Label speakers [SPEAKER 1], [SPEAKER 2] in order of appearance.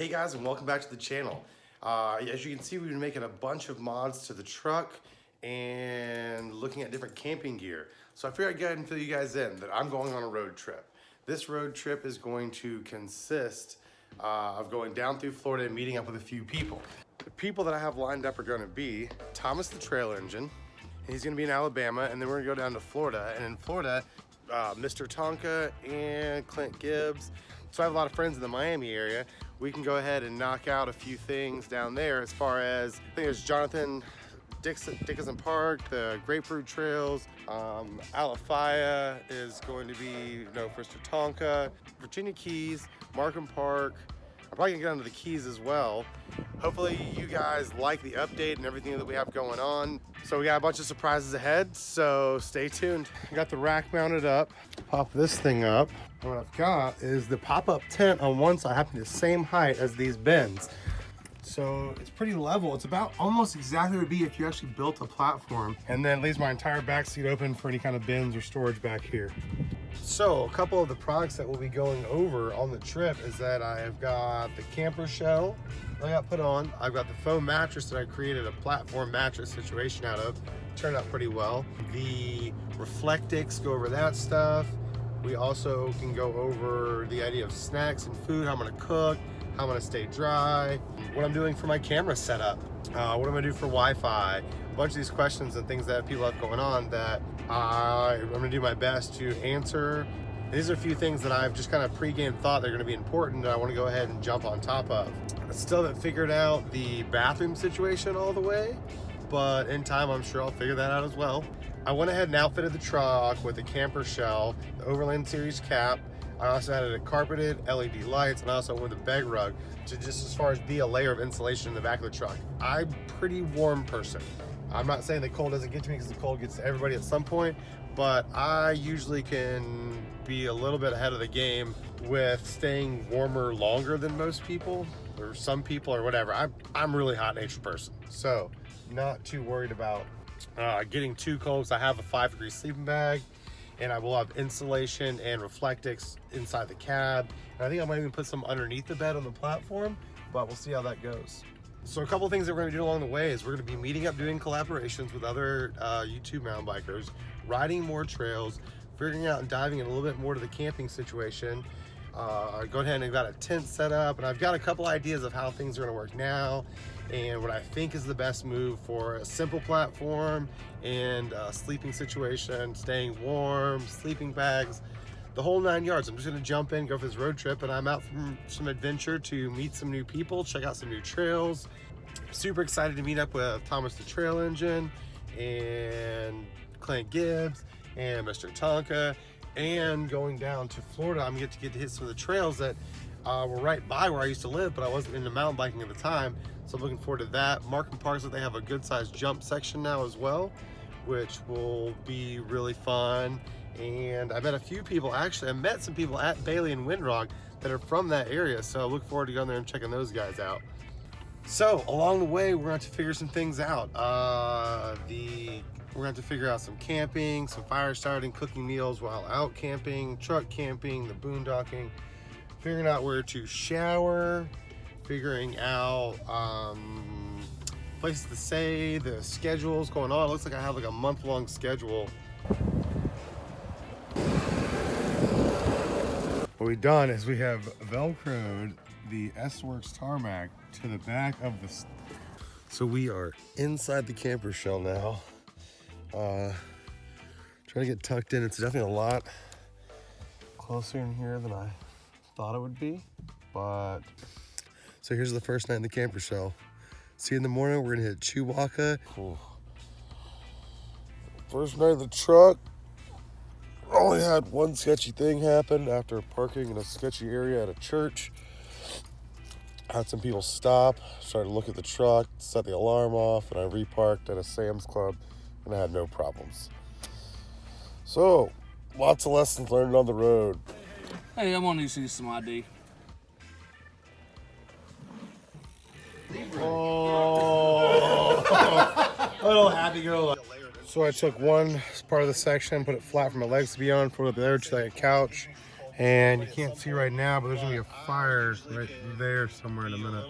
[SPEAKER 1] Hey guys, and welcome back to the channel. Uh, as you can see, we've been making a bunch of mods to the truck and looking at different camping gear. So I figured I'd go ahead and fill you guys in that I'm going on a road trip. This road trip is going to consist uh, of going down through Florida and meeting up with a few people. The people that I have lined up are gonna be Thomas the Trail Engine, he's gonna be in Alabama, and then we're gonna go down to Florida. And in Florida, uh, Mr. Tonka and Clint Gibbs. So I have a lot of friends in the Miami area we can go ahead and knock out a few things down there as far as, I think there's Jonathan Dixon, Dickinson Park, the Grapefruit Trails, um, Alafaya is going to be, you know, for Tonka, Virginia Keys, Markham Park. I'm probably gonna get onto the keys as well. Hopefully you guys like the update and everything that we have going on. So we got a bunch of surprises ahead, so stay tuned. I got the rack mounted up. Pop this thing up. What I've got is the pop-up tent on one side happening the same height as these bins. So it's pretty level. It's about almost exactly what it would be if you actually built a platform. And then leaves my entire back seat open for any kind of bins or storage back here. So a couple of the products that we'll be going over on the trip is that I've got the camper shell I got put on. I've got the foam mattress that I created a platform mattress situation out of. Turned out pretty well. The Reflectix, go over that stuff. We also can go over the idea of snacks and food, how I'm gonna cook, how I'm gonna stay dry, what I'm doing for my camera setup, uh, what I'm gonna do for Wi-Fi, a bunch of these questions and things that people have going on that I, I'm gonna do my best to answer. These are a few things that I've just kind of pre-game thought they're gonna be important and I wanna go ahead and jump on top of. I still haven't figured out the bathroom situation all the way, but in time I'm sure I'll figure that out as well. I went ahead and outfitted the truck with a camper shell, the Overland Series cap, I also added a carpeted LED lights and I also went with a bed rug to just as far as be a layer of insulation in the back of the truck. I'm pretty warm person. I'm not saying the cold doesn't get to me because the cold gets to everybody at some point, but I usually can be a little bit ahead of the game with staying warmer longer than most people or some people or whatever. I'm, I'm really hot nature person. So not too worried about uh, getting too cold because I have a five degree sleeping bag and I will have insulation and Reflectix inside the cab. And I think I might even put some underneath the bed on the platform, but we'll see how that goes. So a couple things that we're gonna do along the way is we're gonna be meeting up doing collaborations with other uh, YouTube mountain bikers, riding more trails, figuring out and diving in a little bit more to the camping situation. Uh, go ahead and got a tent set up and I've got a couple ideas of how things are gonna work now and what I think is the best move for a simple platform and sleeping situation, staying warm, sleeping bags, the whole nine yards. I'm just gonna jump in, go for this road trip, and I'm out from some adventure to meet some new people, check out some new trails. Super excited to meet up with Thomas the Trail Engine and Clint Gibbs and Mr. Tonka and going down to Florida, I'm gonna get to get to hit some of the trails that uh, were right by where I used to live, but I wasn't into mountain biking at the time. So I'm looking forward to that. Markham Parks, that they have a good sized jump section now as well, which will be really fun. And I met a few people, actually, I met some people at Bailey and Windrock that are from that area. So I look forward to going there and checking those guys out. So along the way, we're going to, to figure some things out. Uh, the we're going to, to figure out some camping, some fire starting, cooking meals while out camping, truck camping, the boondocking, figuring out where to shower, figuring out um, places to stay, the schedules going on. It looks like I have like a month long schedule. What we've done is we have Velcroed the S-Works tarmac to the back of the... So we are inside the camper shell now. Uh, trying to get tucked in. It's definitely a lot closer in here than I thought it would be, but so here's the first night in the camper shell. See you in the morning, we're gonna hit Chewacla. Cool. First night of the truck, only had one sketchy thing happen after parking in a sketchy area at a church. Had some people stop, started to look at the truck, set the alarm off, and I reparked at a Sam's Club and I had no problems. So, lots of lessons learned on the road.
[SPEAKER 2] Hey, I want to need to see some ID.
[SPEAKER 1] Oh, little happy girl. So I took one part of the section, put it flat for my legs to be on, put it there to like a couch, And you can't see right now, but there's gonna be a fire right there somewhere in a minute.